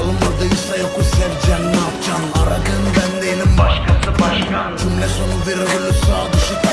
Alınmadıysa yoku seveceksin ne yapacaksın aragın ben değilim başkası başkan. Cümle sonu virgülü sağ dışı